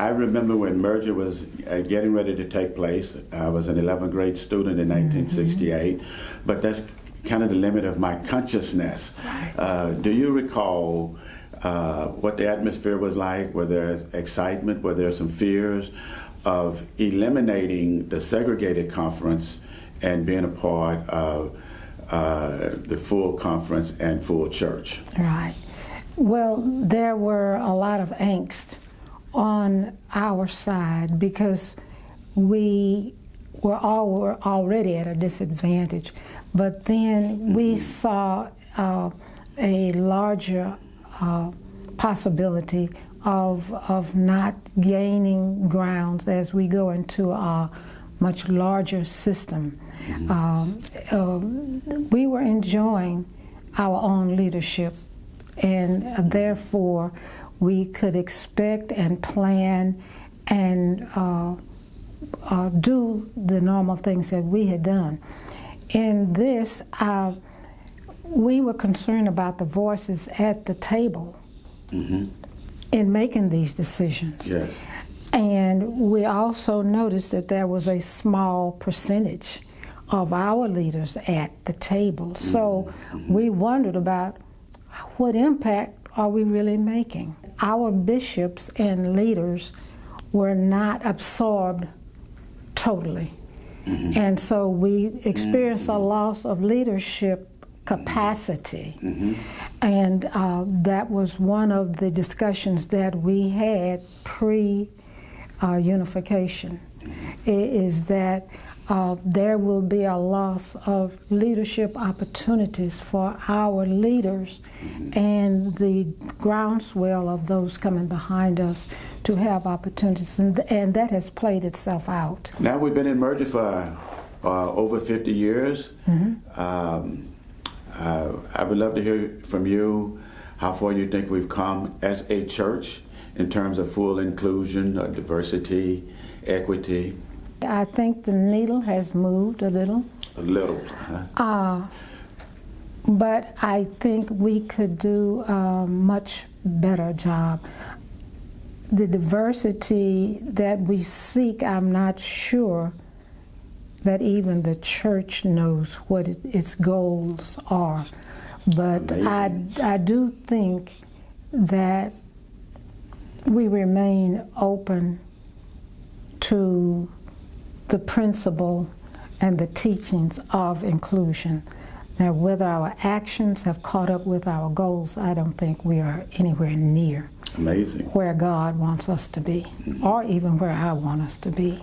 I remember when merger was uh, getting ready to take place. I was an 11th grade student in 1968, but that's kind of the limit of my consciousness. Uh, do you recall uh, what the atmosphere was like? Were there excitement? Were there some fears of eliminating the segregated conference and being a part of uh, the full conference and full church? Right. Well, there were a lot of angst on our side because we were all were already at a disadvantage. But then we saw uh, a larger uh, possibility of, of not gaining grounds as we go into a much larger system. Um, uh, we were enjoying our own leadership, and therefore we could expect and plan and uh, uh, do the normal things that we had done. In this, uh, we were concerned about the voices at the table in making these decisions. Yes. And we also noticed that there was a small percentage of our leaders at the table. So we wondered about what impact are we really making? Our bishops and leaders were not absorbed totally. And so we experienced a loss of leadership capacity. And uh, that was one of the discussions that we had pre uh, unification, is that uh, there will be a loss of leadership opportunities for our leaders and the groundswell of those coming behind us to have opportunities. And, and that has played itself out. Now we've been in merger for uh, over 50 years. Um, uh, I would love to hear from you how far you think we've come as a church in terms of full inclusion, uh, diversity, equity. I think the needle has moved a little. A little. huh? Uh, but I think we could do a much better job. The diversity that we seek, I'm not sure that even the church knows what it, its goals are. But I, I do think that we remain open to the principle and the teachings of inclusion. Now, whether our actions have caught up with our goals, I don't think we are anywhere near Amazing. where God wants us to be, or even where I want us to be.